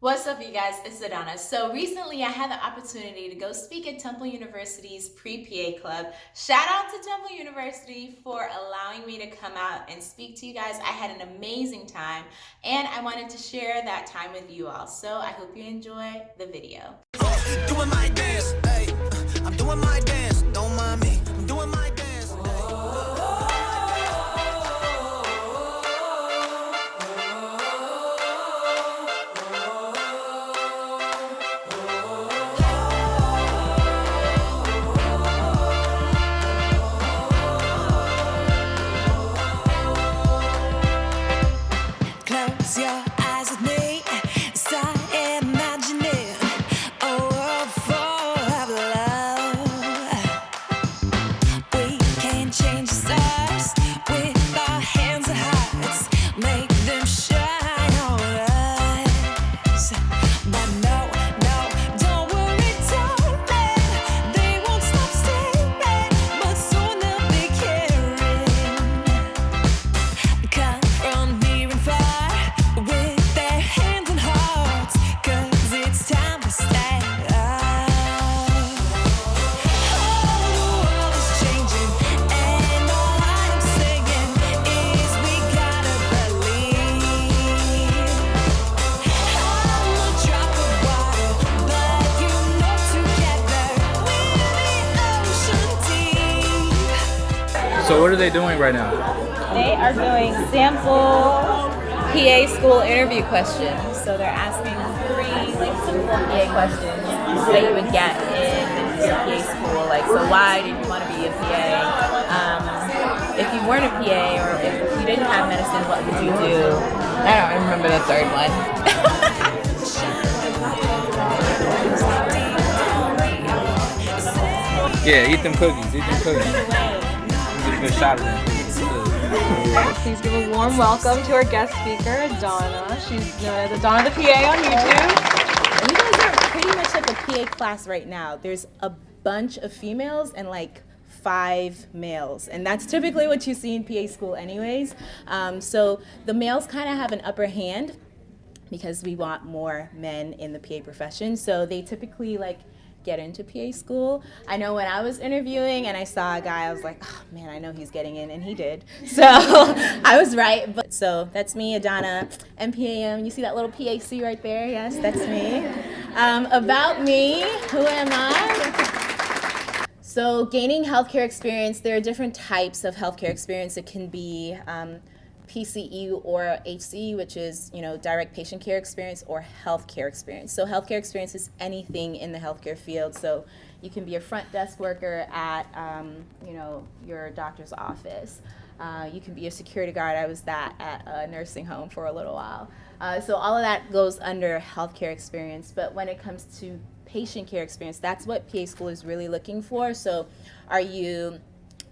What's up, you guys? It's Adana. So recently I had the opportunity to go speak at Temple University's pre-PA club. Shout out to Temple University for allowing me to come out and speak to you guys. I had an amazing time and I wanted to share that time with you all. So I hope you enjoy the video. So what are they doing right now? They are doing sample PA school interview questions. So they're asking three like simple PA questions that you would get in your PA school. Like, so why did you want to be a PA? Um, if you weren't a PA or if you didn't have medicine, what would you do? I don't remember the third one. yeah, eat them cookies. Eat them cookies good shot Please give a warm welcome to our guest speaker, Donna. She's known as Donna the PA on YouTube. You guys are pretty much like a PA class right now. There's a bunch of females and like five males and that's typically what you see in PA school anyways um, so the males kind of have an upper hand because we want more men in the PA profession so they typically like get into PA school. I know when I was interviewing and I saw a guy, I was like, oh man, I know he's getting in, and he did. So I was right. But so that's me, Adana, MPAM. You see that little PAC right there? Yes, that's me. Um, about me, who am I? So gaining healthcare experience, there are different types of healthcare experience. It can be um, PCE or HCE, which is you know direct patient care experience or healthcare experience. So healthcare experience is anything in the healthcare field. So you can be a front desk worker at um, you know your doctor's office. Uh, you can be a security guard. I was that at a nursing home for a little while. Uh, so all of that goes under healthcare experience. But when it comes to patient care experience, that's what PA school is really looking for. So are you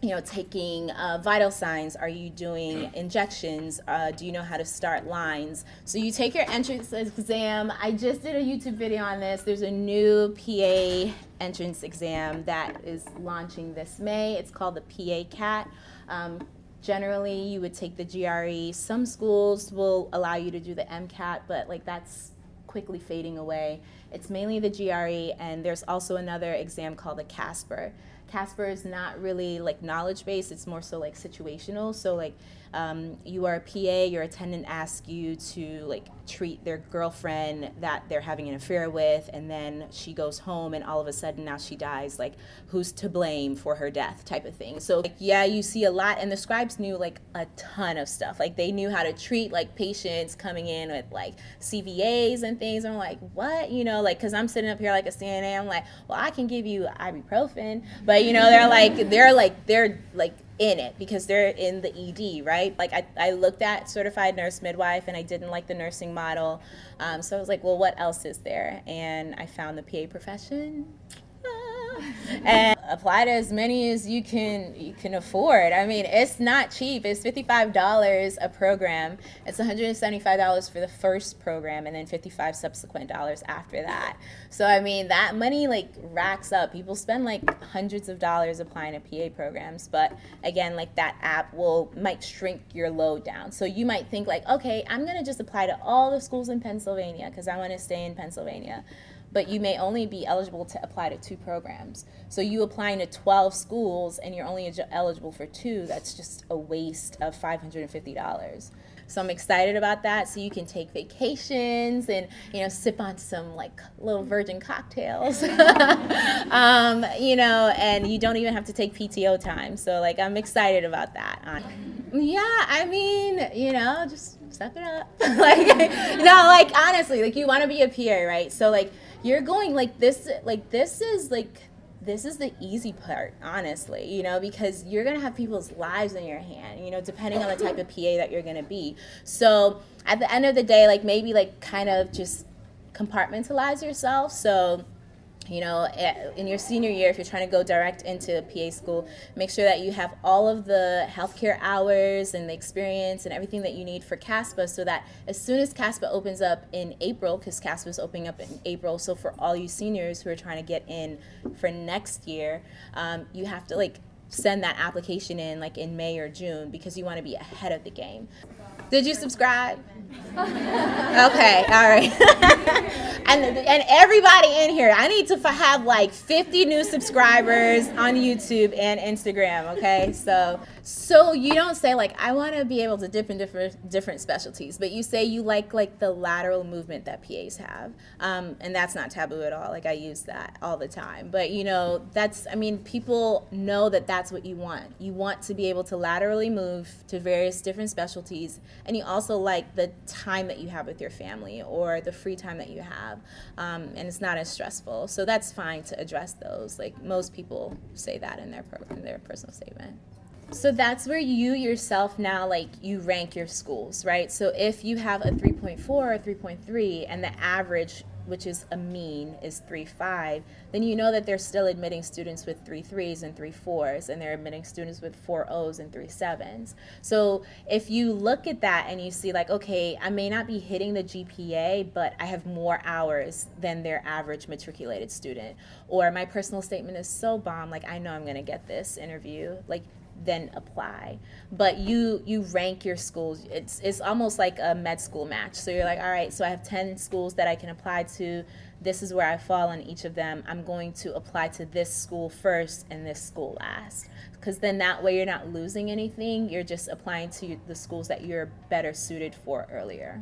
you know, taking uh, vital signs? Are you doing injections? Uh, do you know how to start lines? So you take your entrance exam. I just did a YouTube video on this. There's a new PA entrance exam that is launching this May. It's called the PA CAT. Um, generally, you would take the GRE. Some schools will allow you to do the MCAT, but like that's quickly fading away. It's mainly the GRE, and there's also another exam called the CASPer. CASPer is not really like knowledge based, it's more so like situational. So like um, you are a PA, your attendant asks you to like treat their girlfriend that they're having an affair with, and then she goes home and all of a sudden now she dies. Like who's to blame for her death type of thing. So like, yeah, you see a lot, and the scribes knew like a ton of stuff. Like they knew how to treat like patients coming in with like CVAs and things. And I'm like, what? You know, like because I'm sitting up here like a CNA, I'm like, well, I can give you ibuprofen, but you know, they're like they're like they're like in it because they're in the ED, right? Like I, I looked at certified nurse midwife and I didn't like the nursing model. Um, so I was like, well, what else is there? And I found the PA profession. And apply to as many as you can you can afford. I mean, it's not cheap. It's fifty five dollars a program. It's one hundred and seventy five dollars for the first program, and then fifty five subsequent dollars after that. So I mean, that money like racks up. People spend like hundreds of dollars applying to PA programs, but again, like that app will might shrink your load down. So you might think like, okay, I'm gonna just apply to all the schools in Pennsylvania because I want to stay in Pennsylvania but you may only be eligible to apply to two programs. So you applying to 12 schools and you're only eligible for two, that's just a waste of $550. So I'm excited about that. So you can take vacations and you know sip on some like little virgin cocktails, um, you know, and you don't even have to take PTO time. So like I'm excited about that. Yeah, I mean, you know, just step it up. like, no, like honestly, like you want to be a PA, right? So like you're going like this like this is like this is the easy part honestly you know because you're going to have people's lives in your hand you know depending on the type of pa that you're going to be. So at the end of the day like maybe like kind of just compartmentalize yourself. So you know, in your senior year, if you're trying to go direct into PA school, make sure that you have all of the healthcare hours and the experience and everything that you need for CASPA so that as soon as CASPA opens up in April, because CASPA is opening up in April, so for all you seniors who are trying to get in for next year, um, you have to like send that application in like in May or June because you want to be ahead of the game. Did you subscribe? okay, all right. and and everybody in here, I need to have like 50 new subscribers on YouTube and Instagram. Okay, so so you don't say like I want to be able to dip in different different specialties, but you say you like like the lateral movement that PAs have, um, and that's not taboo at all. Like I use that all the time. But you know that's I mean people know that that's what you want. You want to be able to laterally move to various different specialties, and you also like the time that you have with your family or the free time that you have, um, and it's not as stressful. So that's fine to address those. Like most people say that in their pro- in their personal statement. So that's where you yourself now like you rank your schools, right? So if you have a 3.4 or 3.3 and the average which is a mean, is 3.5, then you know that they're still admitting students with three threes and three fours, and they're admitting students with four O's and three sevens. So if you look at that and you see like, okay, I may not be hitting the GPA, but I have more hours than their average matriculated student. Or my personal statement is so bomb, like I know I'm gonna get this interview. Like then apply. But you you rank your schools. It's it's almost like a med school match. So you're like all right so i have 10 schools that i can apply to. This is where i fall on each of them. I'm going to apply to this school first and this school last. Because then that way you're not losing anything. You're just applying to the schools that you're better suited for earlier